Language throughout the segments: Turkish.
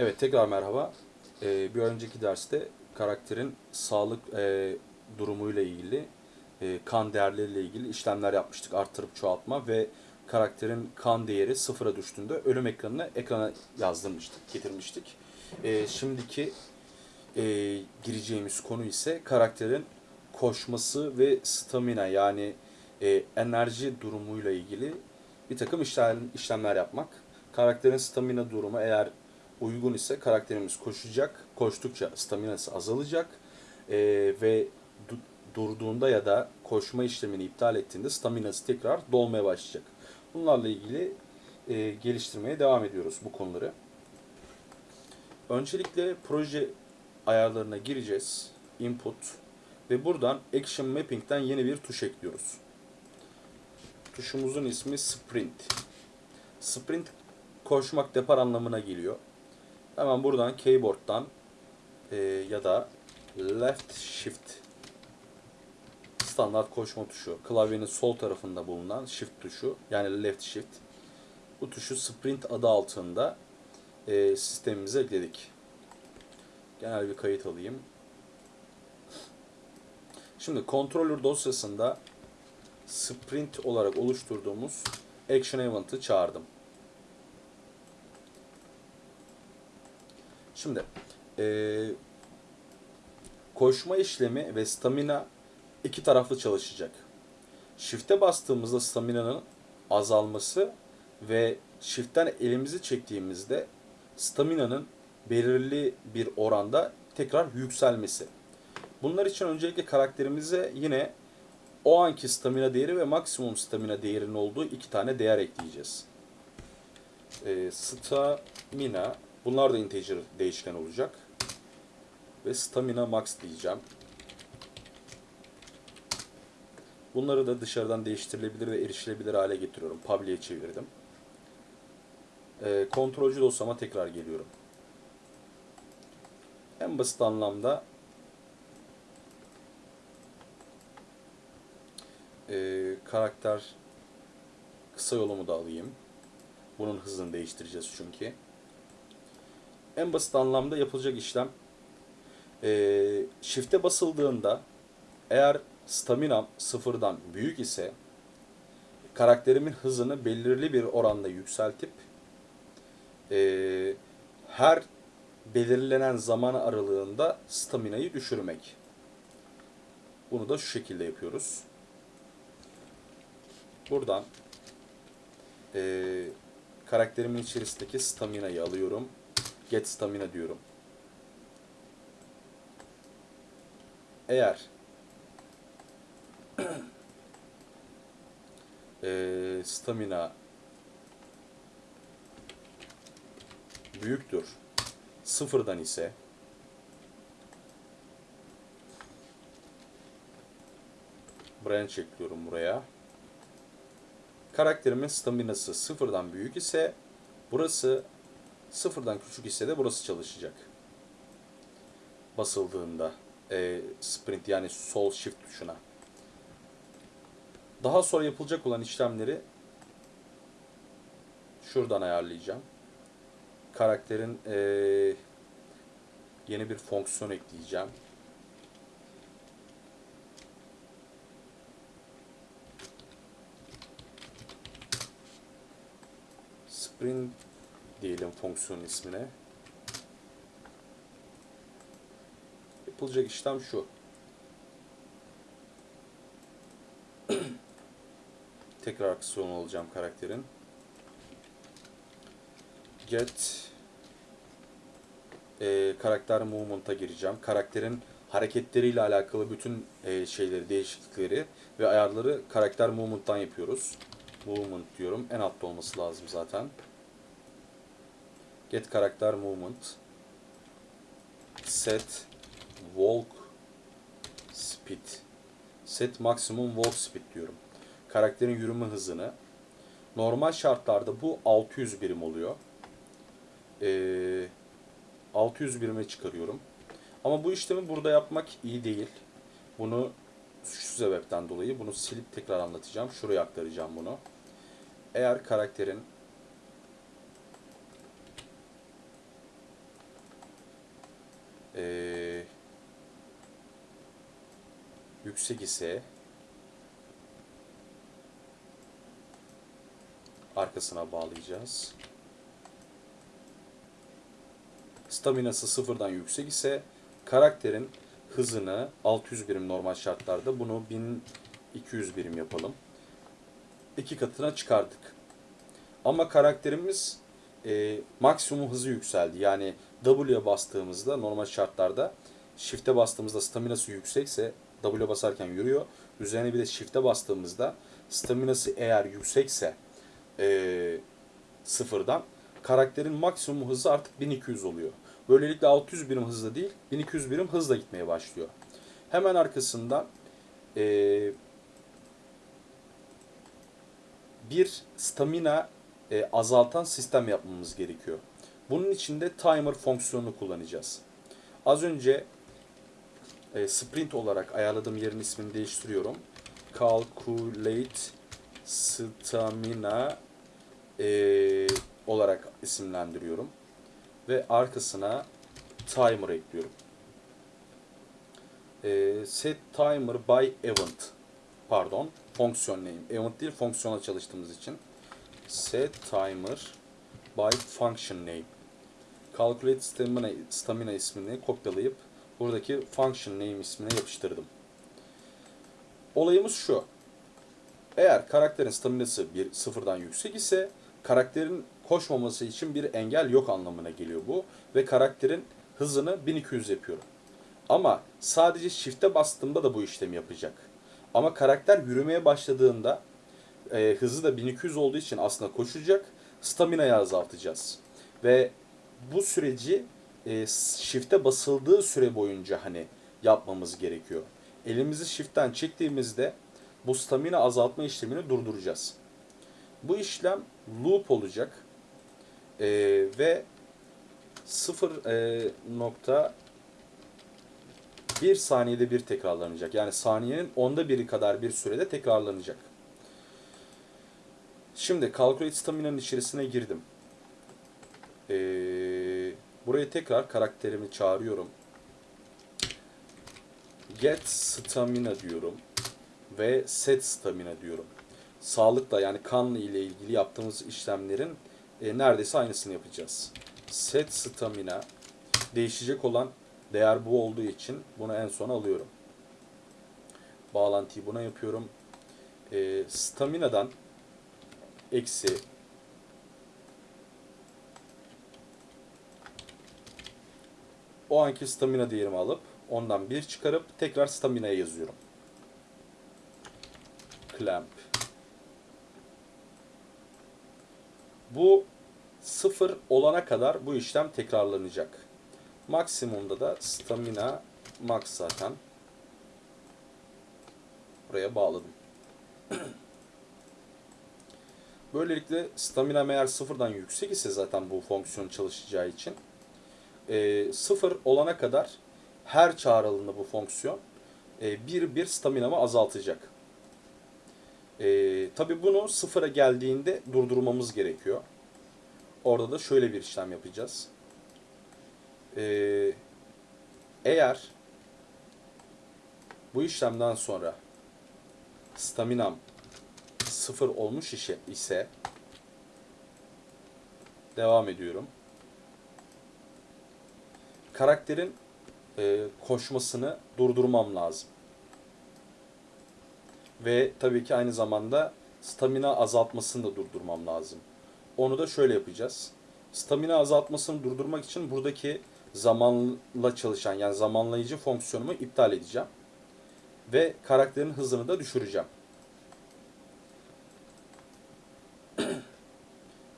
Evet tekrar merhaba. Ee, bir önceki derste karakterin sağlık e, durumuyla ilgili, e, kan değerleriyle ilgili işlemler yapmıştık. Arttırıp çoğaltma ve karakterin kan değeri sıfıra düştüğünde ölüm ekranını ekrana yazdırmıştık, getirmiştik. E, şimdiki e, gireceğimiz konu ise karakterin koşması ve stamina yani e, enerji durumuyla ilgili bir takım işlem, işlemler yapmak. Karakterin stamina durumu eğer uygun ise karakterimiz koşacak. Koştukça staminası azalacak E, ve du- durduğunda ya da koşma işlemini iptal ettiğinde staminası tekrar dolmaya başlayacak. Bunlarla ilgili e, geliştirmeye devam ediyoruz bu konuları. Öncelikle proje ayarlarına gireceğiz. Input ve buradan Action Mapping'den yeni bir tuş ekliyoruz. Tuşumuzun ismi Sprint. Sprint koşmak depar anlamına geliyor. Hemen buradan keyboard'dan e, ya da left shift standart koşma tuşu. Klavyenin sol tarafında bulunan shift tuşu yani left shift. Bu tuşu sprint adı altında e, sistemimize ekledik. Genel bir kayıt alayım. Şimdi controller dosyasında sprint olarak oluşturduğumuz action event'ı çağırdım. Şimdi eee, koşma işlemi ve stamina iki taraflı çalışacak. Shift'e bastığımızda stamina'nın azalması ve shift'ten elimizi çektiğimizde stamina'nın belirli bir oranda tekrar yükselmesi. Bunlar için öncelikle karakterimize yine o anki stamina değeri ve maksimum stamina değerinin olduğu iki tane değer ekleyeceğiz. Ee, stamina bunlar da integer değişken olacak. Ve stamina max diyeceğim. Bunları da dışarıdan değiştirilebilir ve erişilebilir hale getiriyorum. Public'e çevirdim. Ee, kontrolcü dosyama tekrar geliyorum. En basit anlamda e, karakter kısa yolumu da alayım. Bunun hızını değiştireceğiz çünkü. En basit anlamda yapılacak işlem e, shift'e basıldığında eğer staminam sıfırdan büyük ise karakterimin hızını belirli bir oranda yükseltip e, her belirlenen zaman aralığında staminayı düşürmek. Bunu da şu şekilde yapıyoruz. Buradan e, karakterimin içerisindeki stamina'yı alıyorum. Get stamina diyorum. Eğer e, stamina büyüktür sıfırdan ise branch ekliyorum buraya. Karakterimin staminası sıfırdan büyük ise burası sıfırdan küçük ise de burası çalışacak. Basıldığında e, sprint yani sol shift tuşuna. Daha sonra yapılacak olan işlemleri şuradan ayarlayacağım. Karakterin e, yeni bir fonksiyon ekleyeceğim. Sprint diyelim fonksiyon ismine. Yapılacak işlem şu. Tekrar aksiyon alacağım karakterin. Get e, karakter movement'a gireceğim. Karakterin hareketleriyle alakalı bütün e, şeyleri, değişiklikleri ve ayarları karakter movement'tan yapıyoruz. Movement diyorum. En altta olması lazım zaten. Get karakter movement. Set walk speed. Set maksimum walk speed diyorum. Karakterin yürüme hızını. Normal şartlarda bu 600 birim oluyor. Ee, 600 birime çıkarıyorum. Ama bu işlemi burada yapmak iyi değil. Bunu şu sebepten dolayı bunu silip tekrar anlatacağım. Şuraya aktaracağım bunu. Eğer karakterin Ee, yüksek ise arkasına bağlayacağız. Staminası sıfırdan yüksek ise karakterin hızını 600 birim normal şartlarda bunu 1200 birim yapalım. İki katına çıkardık. Ama karakterimiz e, maksimum hızı yükseldi. Yani W'ye bastığımızda normal şartlarda Shift'e bastığımızda staminası yüksekse W'ye basarken yürüyor. Üzerine bir de Shift'e bastığımızda staminası eğer yüksekse e, sıfırdan karakterin maksimum hızı artık 1200 oluyor. Böylelikle 600 birim hızla değil 1200 birim hızla gitmeye başlıyor. Hemen arkasından e, bir stamina e, azaltan sistem yapmamız gerekiyor. Bunun için de timer fonksiyonunu kullanacağız. Az önce e, sprint olarak ayarladığım yerin ismini değiştiriyorum. Calculate stamina e, olarak isimlendiriyorum. Ve arkasına timer ekliyorum. E, set timer by event pardon fonksiyon name. Event değil fonksiyona çalıştığımız için. Set timer by function name. Calculate stamina, stamina ismini kopyalayıp buradaki function name ismine yapıştırdım. Olayımız şu. Eğer karakterin staminası bir sıfırdan yüksek ise karakterin koşmaması için bir engel yok anlamına geliyor bu. Ve karakterin hızını 1200 yapıyorum. Ama sadece shift'e bastığımda da bu işlemi yapacak. Ama karakter yürümeye başladığında e, hızı da 1200 olduğu için aslında koşacak. Stamina'yı azaltacağız. Ve bu süreci e, shift'e basıldığı süre boyunca hani yapmamız gerekiyor. Elimizi shift'ten çektiğimizde bu stamina azaltma işlemini durduracağız. Bu işlem loop olacak. E, ve 0 e, nokta 1 saniyede bir tekrarlanacak. Yani saniyenin onda biri kadar bir sürede tekrarlanacak. Şimdi Calculate Stamina'nın içerisine girdim. Ee, buraya tekrar karakterimi çağırıyorum. Get Stamina diyorum. Ve Set Stamina diyorum. Sağlıkla yani kanla ile ilgili yaptığımız işlemlerin e, neredeyse aynısını yapacağız. Set Stamina değişecek olan değer bu olduğu için bunu en sona alıyorum. Bağlantıyı buna yapıyorum. E, stamina'dan eksi o anki stamina değerimi alıp ondan bir çıkarıp tekrar stamina'ya yazıyorum. Clamp. Bu sıfır olana kadar bu işlem tekrarlanacak. Maksimumda da stamina max zaten. Buraya bağladım. Böylelikle stamina eğer sıfırdan yüksek ise zaten bu fonksiyon çalışacağı için e, sıfır olana kadar her çağrılığında bu fonksiyon e, bir bir staminamı azaltacak. E, Tabi bunu sıfıra geldiğinde durdurmamız gerekiyor. Orada da şöyle bir işlem yapacağız. Ee, eğer bu işlemden sonra staminam sıfır olmuş ise devam ediyorum. Karakterin e, koşmasını durdurmam lazım. Ve tabii ki aynı zamanda stamina azaltmasını da durdurmam lazım. Onu da şöyle yapacağız. Stamina azaltmasını durdurmak için buradaki zamanla çalışan yani zamanlayıcı fonksiyonumu iptal edeceğim. Ve karakterin hızını da düşüreceğim.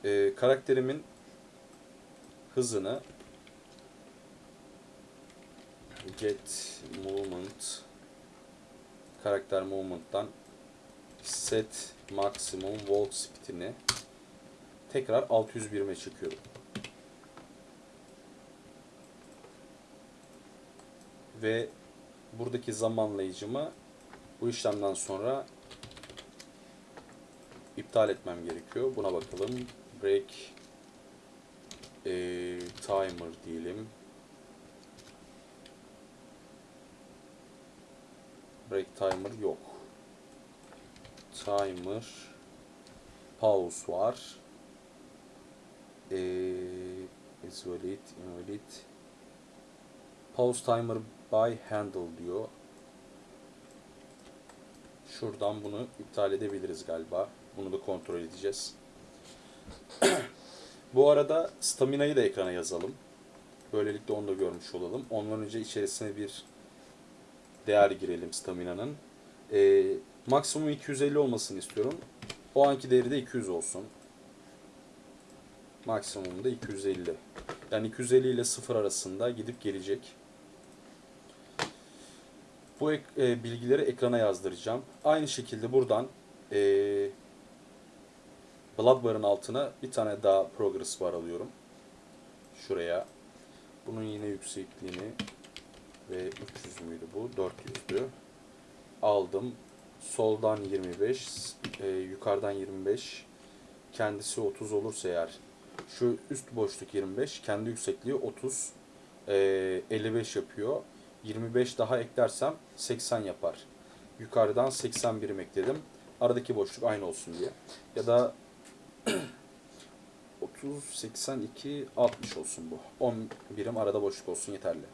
ee, karakterimin hızını get movement karakter movement'tan set maksimum walk speed'ini tekrar 601'e çıkıyorum. Ve buradaki zamanlayıcımı bu işlemden sonra iptal etmem gerekiyor. Buna bakalım break e, timer diyelim. Break timer yok. Timer pause var. E, is invalid. Pause timer by handle diyor. Şuradan bunu iptal edebiliriz galiba. Bunu da kontrol edeceğiz. Bu arada stamina'yı da ekrana yazalım. Böylelikle onu da görmüş olalım. Ondan önce içerisine bir değer girelim stamina'nın. Ee, maksimum 250 olmasını istiyorum. O anki değeri de 200 olsun. Maksimum da 250. Yani 250 ile 0 arasında gidip gelecek. Bu ek- e, bilgileri ekrana yazdıracağım. Aynı şekilde buradan e, Bloodbar'ın altına bir tane daha progress bar alıyorum. Şuraya. Bunun yine yüksekliğini ve 300 müydü bu? 400'dü. Aldım. Soldan 25, e, yukarıdan 25. Kendisi 30 olursa eğer şu üst boşluk 25, kendi yüksekliği 30, e, 55 yapıyor. 25 daha eklersem 80 yapar. Yukarıdan 80 birim ekledim. Aradaki boşluk aynı olsun diye. Ya da 30, 82, 60 olsun bu. 10 birim arada boşluk olsun yeterli.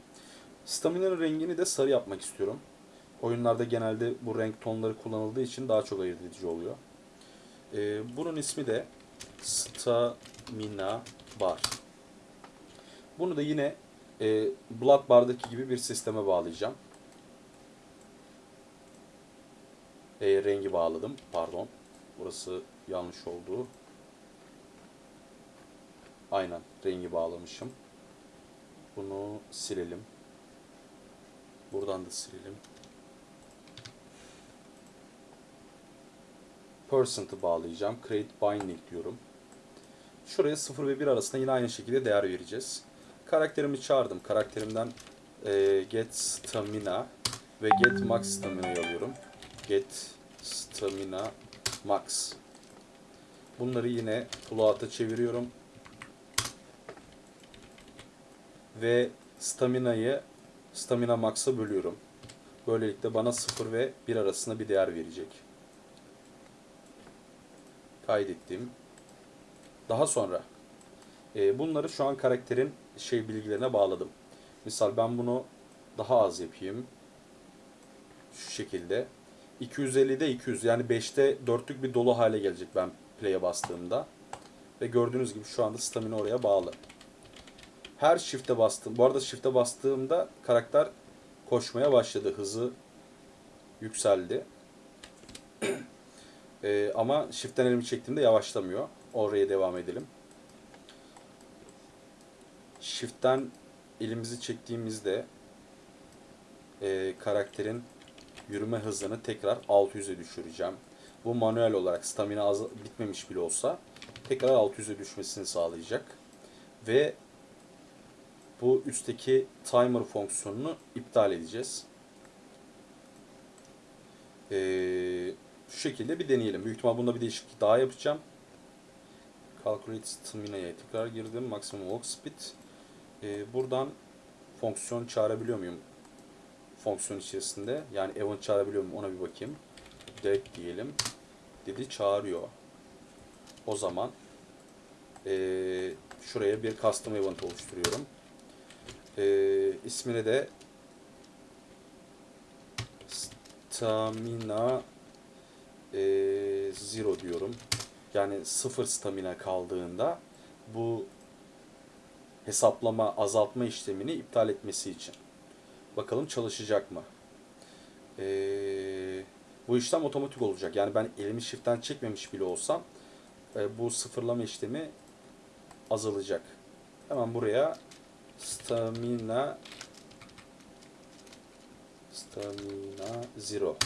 Stamina'nın rengini de sarı yapmak istiyorum. Oyunlarda genelde bu renk tonları kullanıldığı için daha çok ayırt edici oluyor. Ee, bunun ismi de Stamina Bar. Bunu da yine e, Blood Bar'daki gibi bir sisteme bağlayacağım. E, rengi bağladım. Pardon. Burası yanlış oldu. Aynen. Rengi bağlamışım. Bunu silelim. Buradan da silelim. Percent'ı bağlayacağım. Create binding diyorum. Şuraya 0 ve 1 arasında yine aynı şekilde değer vereceğiz. Karakterimi çağırdım. Karakterimden e, get stamina ve get max stamina'yı alıyorum. Get stamina max. Bunları yine float'a çeviriyorum. Ve stamina'yı stamina max'a bölüyorum. Böylelikle bana 0 ve 1 arasında bir değer verecek. Kaydettim. Daha sonra e, bunları şu an karakterin şey bilgilerine bağladım. Misal ben bunu daha az yapayım. Şu şekilde. 250'de 200 yani 5'te 4'lük bir dolu hale gelecek ben play'e bastığımda. Ve gördüğünüz gibi şu anda stamina oraya bağlı. Her shift'e bastım. Bu arada shift'e bastığımda karakter koşmaya başladı. Hızı yükseldi. Ee, ama shift'ten elimi çektiğimde yavaşlamıyor. Oraya devam edelim. Shift'ten elimizi çektiğimizde e, karakterin yürüme hızını tekrar 600'e düşüreceğim. Bu manuel olarak stamina az, bitmemiş bile olsa tekrar 600'e düşmesini sağlayacak. Ve bu üstteki timer fonksiyonunu iptal edeceğiz. Ee, şu şekilde bir deneyelim. Büyük ihtimal bunda bir değişiklik daha yapacağım. Calculate stamina'ya tekrar girdim. Maximum walk speed. Ee, buradan fonksiyon çağırabiliyor muyum? Fonksiyon içerisinde. Yani event çağırabiliyor muyum? Ona bir bakayım. Direct diyelim. Dedi çağırıyor. O zaman ee, şuraya bir custom event oluşturuyorum. Ee, ismine de stamina e, zero diyorum. Yani sıfır stamina kaldığında bu hesaplama azaltma işlemini iptal etmesi için. Bakalım çalışacak mı? Ee, bu işlem otomatik olacak. Yani ben elimi shift'ten çekmemiş bile olsam e, bu sıfırlama işlemi azalacak. Hemen buraya stamina stamina zero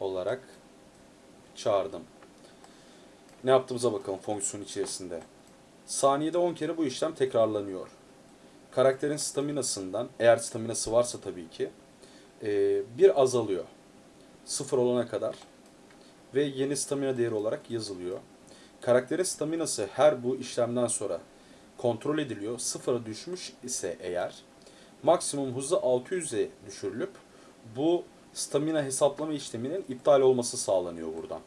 olarak çağırdım. Ne yaptığımıza bakalım fonksiyon içerisinde. Saniyede 10 kere bu işlem tekrarlanıyor. Karakterin staminasından, eğer staminası varsa tabii ki, e, bir azalıyor. Sıfır olana kadar. Ve yeni stamina değeri olarak yazılıyor. Karakterin staminası her bu işlemden sonra kontrol ediliyor. Sıfıra düşmüş ise eğer maksimum hızı 600'e düşürülüp bu stamina hesaplama işleminin iptal olması sağlanıyor buradan.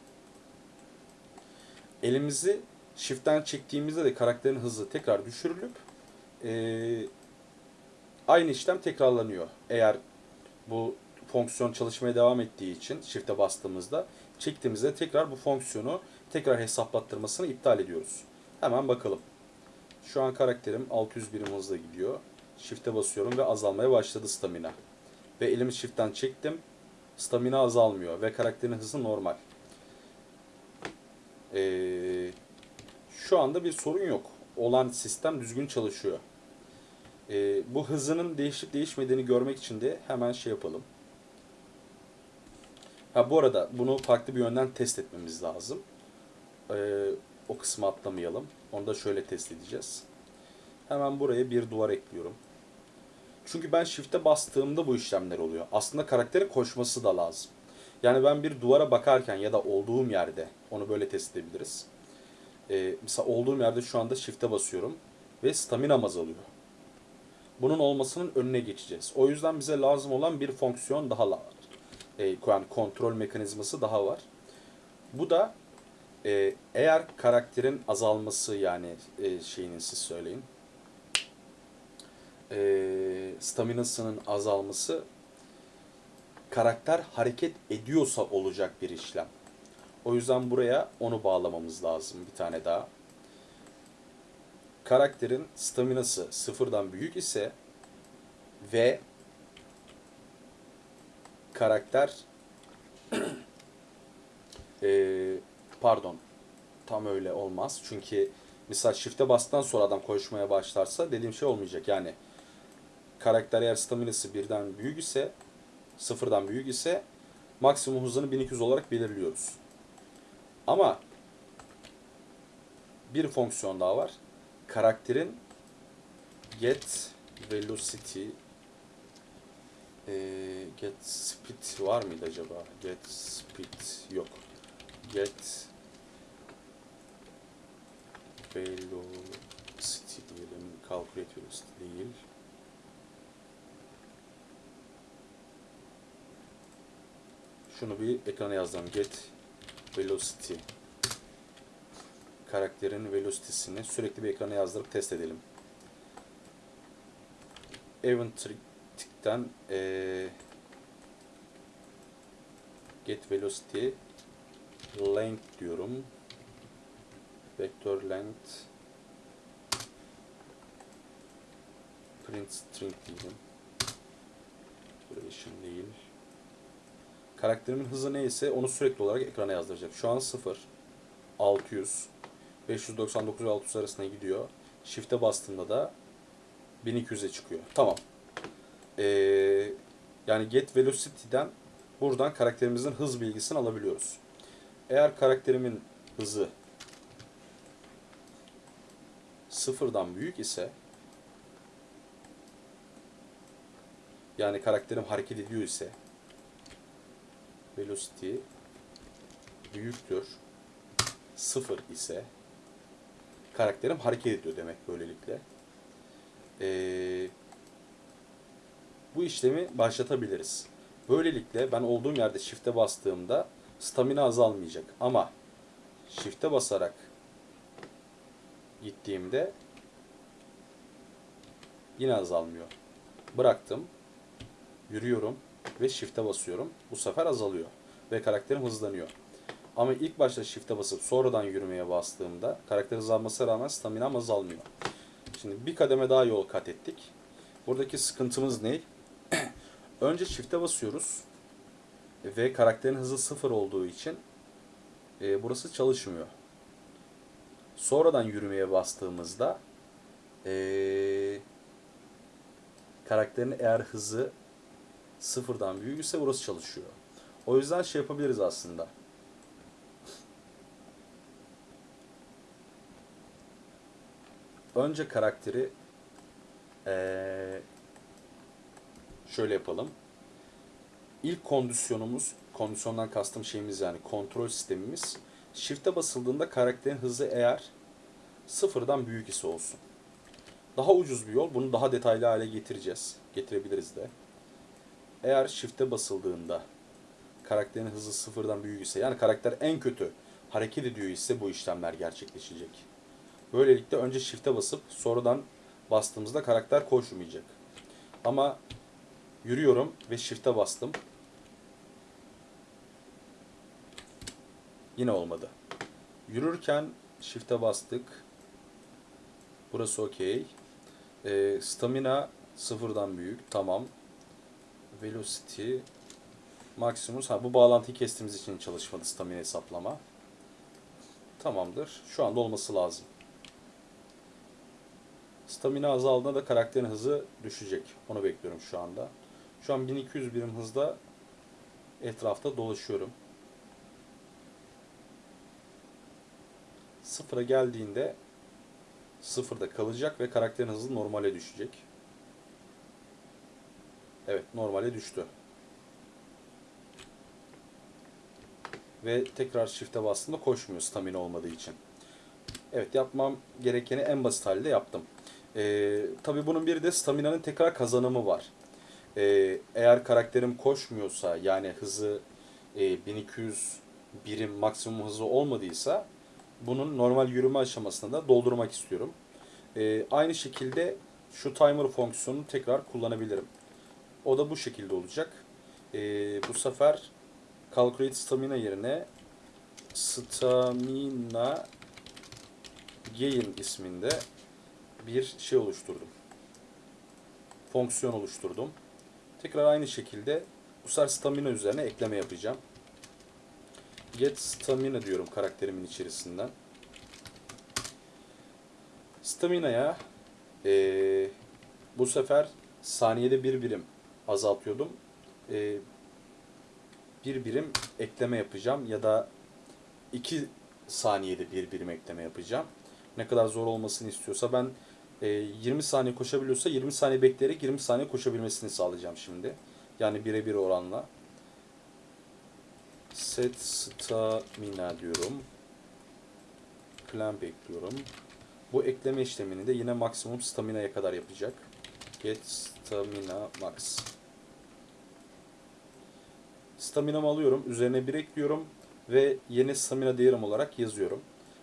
Elimizi shift'ten çektiğimizde de karakterin hızı tekrar düşürülüp eee, aynı işlem tekrarlanıyor. Eğer bu fonksiyon çalışmaya devam ettiği için shift'e bastığımızda çektiğimizde tekrar bu fonksiyonu tekrar hesaplattırmasını iptal ediyoruz. Hemen bakalım. Şu an karakterim 600 birim hızla gidiyor. Shift'e basıyorum ve azalmaya başladı stamina. Ve elimi shift'ten çektim. Stamina azalmıyor ve karakterin hızı normal. Ee, şu anda bir sorun yok. Olan sistem düzgün çalışıyor. Ee, bu hızının değişip değişmediğini görmek için de hemen şey yapalım. Ha bu arada bunu farklı bir yönden test etmemiz lazım. Ee, o kısmı atlamayalım. Onu da şöyle test edeceğiz. Hemen buraya bir duvar ekliyorum. Çünkü ben shift'e bastığımda bu işlemler oluyor. Aslında karakterin koşması da lazım. Yani ben bir duvara bakarken ya da olduğum yerde onu böyle test edebiliriz. Ee, mesela olduğum yerde şu anda shift'e basıyorum ve staminam azalıyor. Bunun olmasının önüne geçeceğiz. O yüzden bize lazım olan bir fonksiyon daha var. Ee, yani kontrol mekanizması daha var. Bu da e, eğer karakterin azalması yani e, şeyinin siz söyleyin e, staminasının azalması karakter hareket ediyorsa olacak bir işlem. O yüzden buraya onu bağlamamız lazım bir tane daha. Karakterin staminası sıfırdan büyük ise ve karakter e, pardon tam öyle olmaz. Çünkü mesela shift'e bastıktan sonra adam koşmaya başlarsa dediğim şey olmayacak. Yani karakter eğer staminası birden büyük ise sıfırdan büyük ise maksimum hızını 1200 olarak belirliyoruz. Ama bir fonksiyon daha var. Karakterin get velocity ee, get speed var mıydı acaba? Get speed yok. Get velocity diyelim. Calculate velocity değil. Şunu bir ekrana yazdım. Get velocity. Karakterin velocity'sini sürekli bir ekrana yazdırıp test edelim. Event'ten ee, get velocity length diyorum. Vector length print string diyelim. Duration değil. Karakterimin hızı neyse onu sürekli olarak ekrana yazdıracak. Şu an 0, 600, 599 ve 600 arasında gidiyor. Shift'e bastığımda da 1200'e çıkıyor. Tamam. Ee, yani get velocity'den buradan karakterimizin hız bilgisini alabiliyoruz. Eğer karakterimin hızı sıfırdan büyük ise yani karakterim hareket ediyor ise velocity büyüktür sıfır ise karakterim hareket ediyor demek böylelikle. Ee, bu işlemi başlatabiliriz. Böylelikle ben olduğum yerde shift'e bastığımda stamina azalmayacak. Ama shift'e basarak gittiğimde yine azalmıyor. Bıraktım. Yürüyorum ve shift'e basıyorum. Bu sefer azalıyor ve karakterim hızlanıyor. Ama ilk başta shift'e basıp sonradan yürümeye bastığımda karakter hızlanmasına rağmen staminam azalmıyor. Şimdi bir kademe daha yol kat ettik. Buradaki sıkıntımız ne? Önce shift'e basıyoruz ve karakterin hızı sıfır olduğu için e, burası çalışmıyor. Sonradan yürümeye bastığımızda e, karakterin eğer hızı sıfırdan büyükse burası çalışıyor. O yüzden şey yapabiliriz aslında. Önce karakteri ee, şöyle yapalım. İlk kondisyonumuz, kondisyondan kastım şeyimiz yani kontrol sistemimiz. Shift'e basıldığında karakterin hızı eğer sıfırdan büyük ise olsun. Daha ucuz bir yol. Bunu daha detaylı hale getireceğiz. Getirebiliriz de. Eğer shift'e basıldığında karakterin hızı sıfırdan büyük ise yani karakter en kötü hareket ediyor ise bu işlemler gerçekleşecek. Böylelikle önce shift'e basıp sonradan bastığımızda karakter koşmayacak. Ama yürüyorum ve shift'e bastım. Yine olmadı. Yürürken shift'e bastık. Burası okey. Ee, stamina sıfırdan büyük. Tamam. Velocity Maximus. Ha bu bağlantıyı kestiğimiz için çalışmadı stamina hesaplama. Tamamdır. Şu anda olması lazım. Stamina azaldığında da karakterin hızı düşecek. Onu bekliyorum şu anda. Şu an 1200 birim hızda etrafta dolaşıyorum. Sıfıra geldiğinde sıfırda kalacak ve karakterin hızı normale düşecek. Evet normale düştü. Ve tekrar shift'e bastığımda koşmuyor stamina olmadığı için. Evet yapmam gerekeni en basit halde yaptım. Ee, Tabi bunun bir de stamina'nın tekrar kazanımı var. Ee, eğer karakterim koşmuyorsa yani hızı e, 1200 birim maksimum hızı olmadıysa bunun normal yürüme aşamasında da doldurmak istiyorum. Ee, aynı şekilde şu timer fonksiyonunu tekrar kullanabilirim. O da bu şekilde olacak. Ee, bu sefer calculate stamina yerine stamina gain isminde bir şey oluşturdum. Fonksiyon oluşturdum. Tekrar aynı şekilde bu sefer stamina üzerine ekleme yapacağım. Get stamina diyorum karakterimin içerisinden. Stamina'ya ee, bu sefer saniyede bir birim azaltıyordum. Ee, bir birim ekleme yapacağım ya da iki saniyede bir birim ekleme yapacağım. Ne kadar zor olmasını istiyorsa ben e, 20 saniye koşabiliyorsa 20 saniye bekleyerek 20 saniye koşabilmesini sağlayacağım şimdi. Yani birebir oranla. Set stamina diyorum. Clamp ekliyorum. Bu ekleme işlemini de yine maksimum stamina'ya kadar yapacak. Get stamina max. Stamina'mı alıyorum. Üzerine bir ekliyorum. Ve yeni stamina değerim olarak yazıyorum.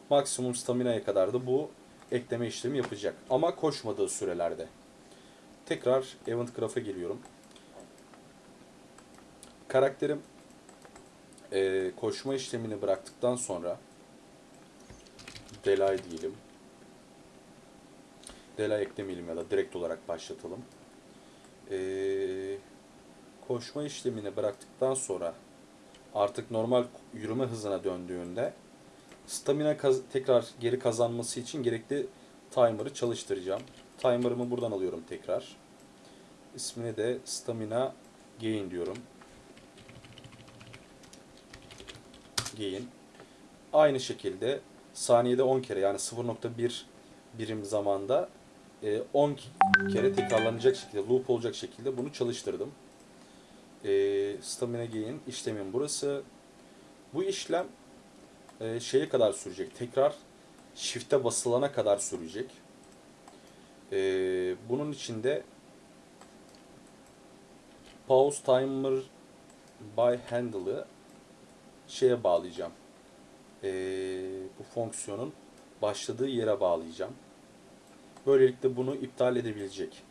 Maksimum stamina'ya kadar da bu ekleme işlemi yapacak. Ama koşmadığı sürelerde. Tekrar Event Graph'a geliyorum. Karakterim e, koşma işlemini bıraktıktan sonra delay diyelim. Delay eklemeyelim ya da direkt olarak başlatalım. Ee, koşma işlemini bıraktıktan sonra artık normal yürüme hızına döndüğünde stamina tekrar geri kazanması için gerekli timer'ı çalıştıracağım. Timer'ımı buradan alıyorum tekrar. İsmini de stamina gain diyorum. Gain. Aynı şekilde saniyede 10 kere yani 0.1 birim zamanda e, 10 kere tekrarlanacak şekilde, loop olacak şekilde bunu çalıştırdım. E, stamina gain işlemin burası. Bu işlem e, şeye kadar sürecek. Tekrar shift'e basılana kadar sürecek. E, bunun için de pause timer by handle'ı şeye bağlayacağım. E, bu fonksiyonun başladığı yere bağlayacağım. Böylelikle bunu iptal edebilecek.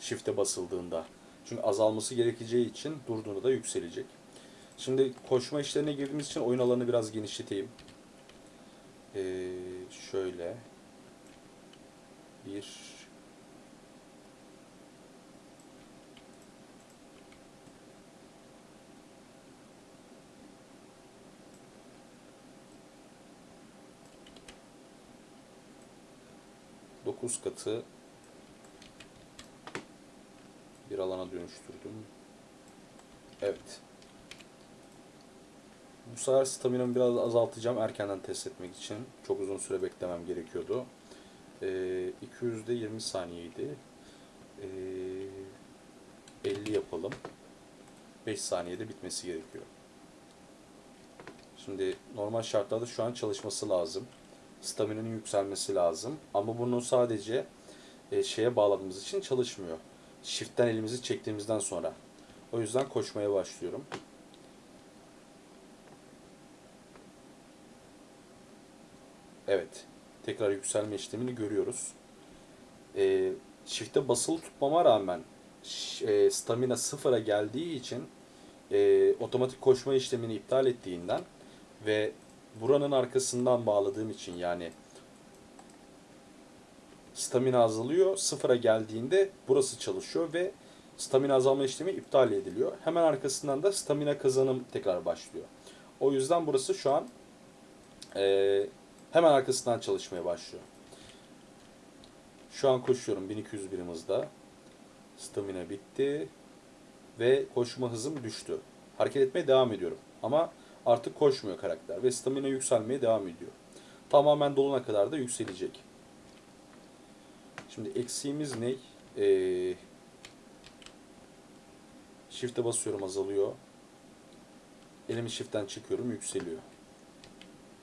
Shift'e basıldığında. Çünkü azalması gerekeceği için durduğunda da yükselecek. Şimdi koşma işlerine girdiğimiz için oyun alanını biraz genişleteyim. Ee, şöyle bir dokuz katı bir alana dönüştürdüm. Evet. Bu sefer staminamı biraz azaltacağım erkenden test etmek için. Çok uzun süre beklemem gerekiyordu. Ee, 200'de 20 saniyeydi. Ee, 50 yapalım. 5 saniyede bitmesi gerekiyor. Şimdi normal şartlarda şu an çalışması lazım staminin yükselmesi lazım. Ama bunu sadece e, şeye bağladığımız için çalışmıyor. Shift'ten elimizi çektiğimizden sonra. O yüzden koşmaya başlıyorum. Evet. Tekrar yükselme işlemini görüyoruz. E, shift'e basılı tutmama rağmen e, stamina sıfıra geldiği için e, otomatik koşma işlemini iptal ettiğinden ve buranın arkasından bağladığım için yani stamina azalıyor. Sıfıra geldiğinde burası çalışıyor ve stamina azalma işlemi iptal ediliyor. Hemen arkasından da stamina kazanım tekrar başlıyor. O yüzden burası şu an e, hemen arkasından çalışmaya başlıyor. Şu an koşuyorum 1200 birim hızda. Stamina bitti. Ve koşma hızım düştü. Hareket etmeye devam ediyorum. Ama artık koşmuyor karakter. Ve stamina yükselmeye devam ediyor. Tamamen dolana kadar da yükselecek. Şimdi eksiğimiz ne? Ee, shift'e basıyorum azalıyor. Elimi shift'ten çekiyorum yükseliyor.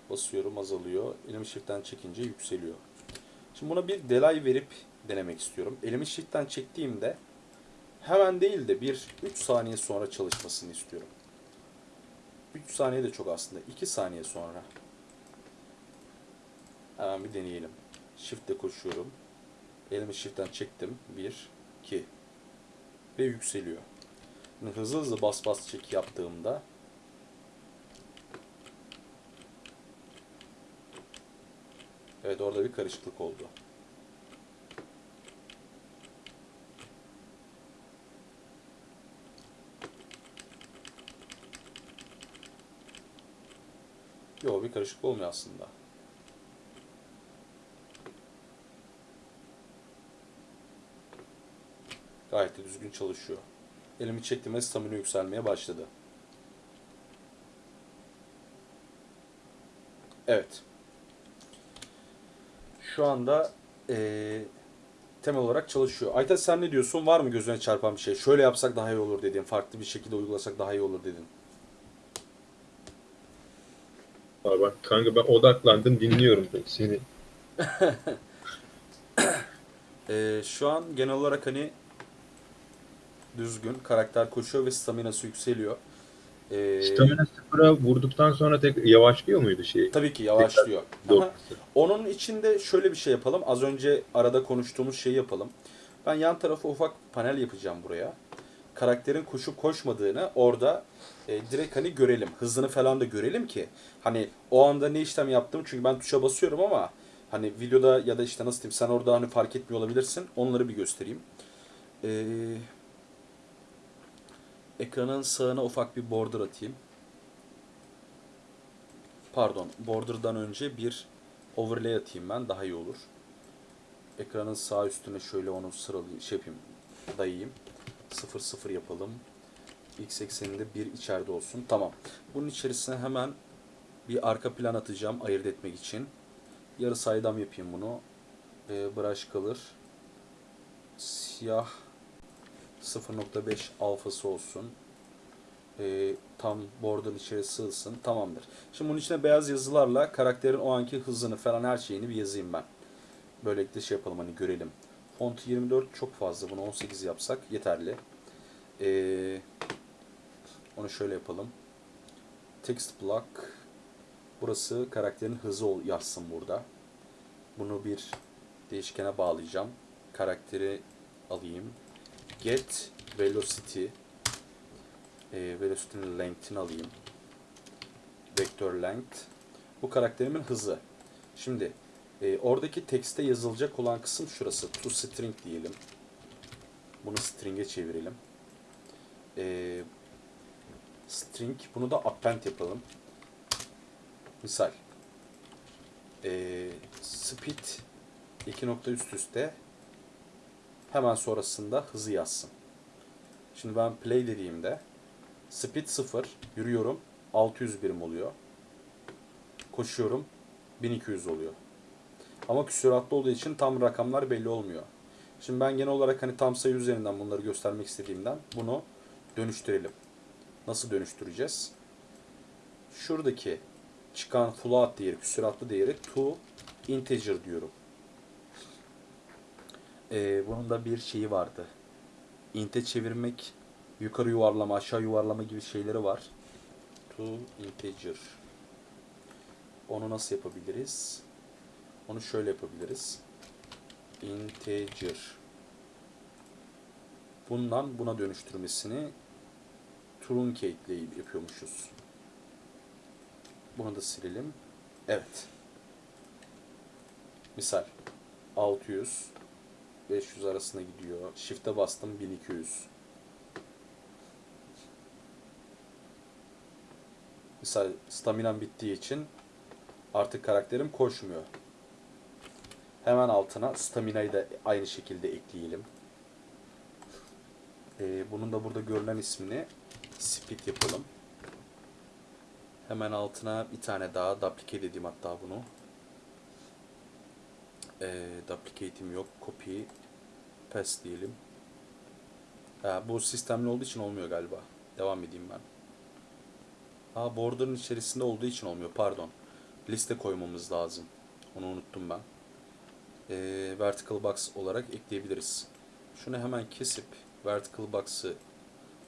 Basıyorum azalıyor. Elimi shift'ten çekince yükseliyor. Şimdi buna bir delay verip denemek istiyorum. Elimi shift'ten çektiğimde hemen değil de bir 3 saniye sonra çalışmasını istiyorum. 3 saniye de çok aslında. 2 saniye sonra. Hemen bir deneyelim. Shift'te koşuyorum. Elimi shift'ten çektim. 1, 2 ve yükseliyor. Hızlı hızlı bas bas çek yaptığımda Evet orada bir karışıklık oldu. Yok bir karışıklık olmuyor aslında. Gayet de düzgün çalışıyor. Elimi çektiğimde stamina yükselmeye başladı. Evet. Şu anda eee, temel olarak çalışıyor. Aytaç sen ne diyorsun? Var mı gözüne çarpan bir şey? Şöyle yapsak daha iyi olur dediğin, farklı bir şekilde uygulasak daha iyi olur dedin. Aa, bak kanka ben odaklandım dinliyorum seni. Eee, şu an genel olarak hani düzgün, karakter koşuyor ve staminası yükseliyor. Eee, Stamina sıfıra vurduktan sonra tek yavaşlıyor muydu şey? tabii ki yavaşlıyor. Ama onun içinde şöyle bir şey yapalım. Az önce arada konuştuğumuz şeyi yapalım. Ben yan tarafa ufak panel yapacağım buraya. Karakterin koşup koşmadığını orada e, direkt hani görelim. Hızını falan da görelim ki hani o anda ne işlem yaptım çünkü ben tuşa basıyorum ama hani videoda ya da işte nasıl diyeyim sen orada hani fark etmiyor olabilirsin. Onları bir göstereyim. Ee, ekranın sağına ufak bir border atayım. Pardon, border'dan önce bir overlay atayım ben daha iyi olur. Ekranın sağ üstüne şöyle onu sıralayayım, şey yapayım, dayayayım. 0 0 yapalım. X ekseninde bir içeride olsun. Tamam. Bunun içerisine hemen bir arka plan atacağım ayırt etmek için. Yarı saydam yapayım bunu. Ee, brush kalır. Siyah 0.5 alfası olsun. Ee, tam border içeri sığsın. Tamamdır. Şimdi bunun içine beyaz yazılarla karakterin o anki hızını falan her şeyini bir yazayım ben. Böylelikle şey yapalım hani görelim. Font 24 çok fazla. Bunu 18 yapsak yeterli. Ee, onu şöyle yapalım. Text block. Burası karakterin hızı yazsın burada. Bunu bir değişkene bağlayacağım. Karakteri alayım. Get velocity. Ee, velocity'nin length'ini alayım. Vector length. Bu karakterimin hızı. Şimdi e, oradaki tekste yazılacak olan kısım şurası. To string diyelim. Bunu string'e çevirelim. E, string. Bunu da append yapalım. Misal. E, speed iki nokta üst üste hemen sonrasında hızı yazsın. Şimdi ben play dediğimde speed 0 yürüyorum 600 birim oluyor. Koşuyorum 1200 oluyor. Ama küsuratlı olduğu için tam rakamlar belli olmuyor. Şimdi ben genel olarak hani tam sayı üzerinden bunları göstermek istediğimden bunu dönüştürelim. Nasıl dönüştüreceğiz? Şuradaki çıkan float değeri, küsuratlı değeri to integer diyorum. Ee, bunun da bir şeyi vardı. Int'e çevirmek, yukarı yuvarlama, aşağı yuvarlama gibi şeyleri var. To integer. Onu nasıl yapabiliriz? Onu şöyle yapabiliriz. Integer. Bundan buna dönüştürmesini truncate ile yapıyormuşuz. Bunu da silelim. Evet. Misal 600 500 arasında gidiyor. Shift'e bastım 1200. Misal staminam bittiği için artık karakterim koşmuyor. Hemen altına stamina'yı da aynı şekilde ekleyelim. Ee, bunun da burada görünen ismini speed yapalım. Hemen altına bir tane daha duplicate edeyim hatta bunu. Ee, duplicate'im yok. Copy paste diyelim. Ha, bu sistemli olduğu için olmuyor galiba. Devam edeyim ben. Aa border'ın içerisinde olduğu için olmuyor. Pardon. Liste koymamız lazım. Onu unuttum ben. Ee, vertical box olarak ekleyebiliriz. Şunu hemen kesip vertical box'ı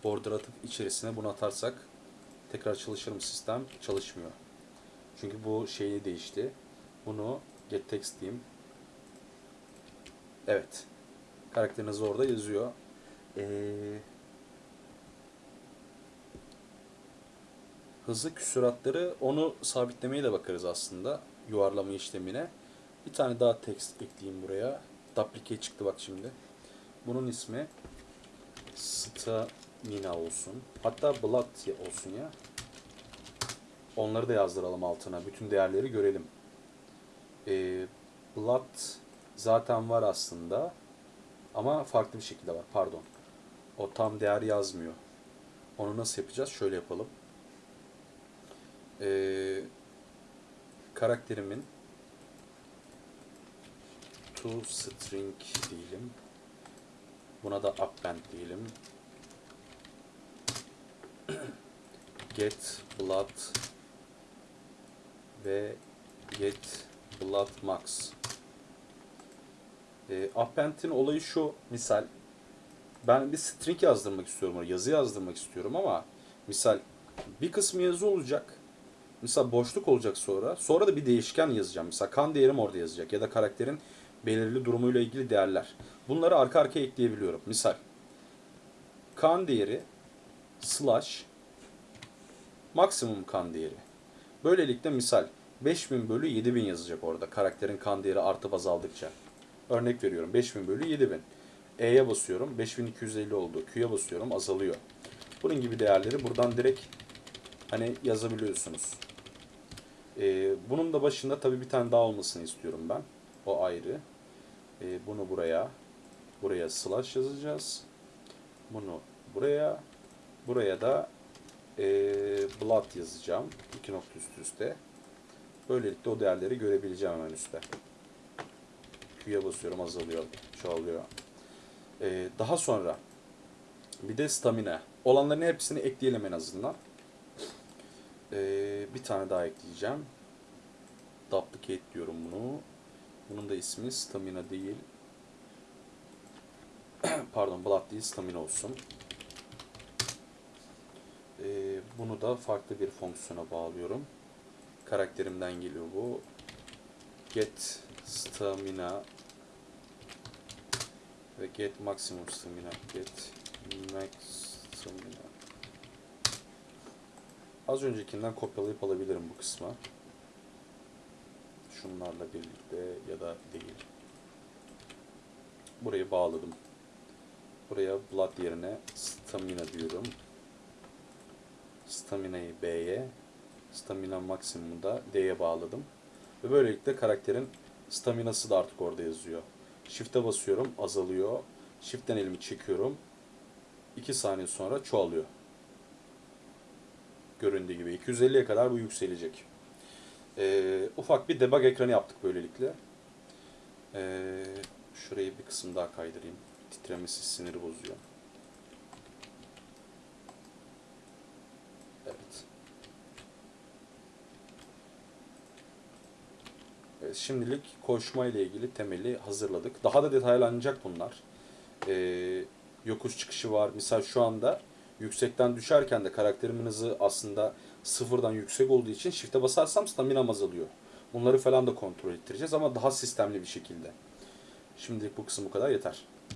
border atıp içerisine bunu atarsak tekrar çalışır mı sistem? Çalışmıyor. Çünkü bu şeyi değişti. Bunu get text diyeyim. Evet. Karakteriniz orada yazıyor. Ee, hızlı küsuratları onu sabitlemeye de bakarız aslında. Yuvarlama işlemine. Bir tane daha text ekleyeyim buraya. Duplicate çıktı bak şimdi. Bunun ismi stamina olsun. Hatta blood olsun ya. Onları da yazdıralım altına. Bütün değerleri görelim. Ee, blood zaten var aslında. Ama farklı bir şekilde var. Pardon. O tam değer yazmıyor. Onu nasıl yapacağız? Şöyle yapalım. Ee, karakterimin to string diyelim. Buna da append diyelim. Get blood ve get blood max. E, append'in olayı şu misal ben bir string yazdırmak istiyorum yazı yazdırmak istiyorum ama misal bir kısmı yazı olacak. Misal boşluk olacak sonra. Sonra da bir değişken yazacağım. Misal kan değerim orada yazacak ya da karakterin belirli durumuyla ilgili değerler. Bunları arka arkaya ekleyebiliyorum. Misal kan değeri slash maksimum kan değeri. Böylelikle misal 5000 bölü 7000 yazacak orada karakterin kan değeri artıp azaldıkça. Örnek veriyorum 5000 bölü 7000. E'ye basıyorum 5250 oldu. Q'ya basıyorum azalıyor. Bunun gibi değerleri buradan direkt hani yazabiliyorsunuz. Ee, bunun da başında tabii bir tane daha olmasını istiyorum ben. O ayrı. Ee, bunu buraya buraya slash yazacağız. Bunu buraya buraya da e, blood yazacağım. İki nokta üst üste. Böylelikle o değerleri görebileceğim hemen üstte. Q'ya basıyorum azalıyor, çoğalıyor. Ee, daha sonra bir de stamina. Olanların hepsini ekleyelim en azından. Ee, bir tane daha ekleyeceğim. Duplicate diyorum bunu. Bunun da ismi stamina değil. Pardon blood değil stamina olsun. Ee, bunu da farklı bir fonksiyona bağlıyorum. Karakterimden geliyor bu. Get stamina ve get maximum stamina. Get max stamina. Az öncekinden kopyalayıp alabilirim bu kısmı. Şunlarla birlikte ya da değil. Burayı bağladım. Buraya blood yerine stamina diyorum. Stamina'yı B'ye, stamina maksimum'u da D'ye bağladım. Ve böylelikle karakterin staminası da artık orada yazıyor. Shift'e basıyorum, azalıyor. Shift'ten elimi çekiyorum. 2 saniye sonra çoğalıyor. Göründüğü gibi 250'ye kadar bu yükselecek. Ee, ufak bir debug ekranı yaptık böylelikle. Ee, şurayı bir kısım daha kaydırayım. Titremesi siniri bozuyor. Evet. Evet, şimdilik koşma ile ilgili temeli hazırladık. Daha da detaylanacak bunlar. Ee, yokuş çıkışı var. Misal şu anda yüksekten düşerken de karakterimin hızı aslında sıfırdan yüksek olduğu için shift'e basarsam staminam azalıyor. Bunları falan da kontrol ettireceğiz ama daha sistemli bir şekilde. Şimdilik bu kısım bu kadar yeter.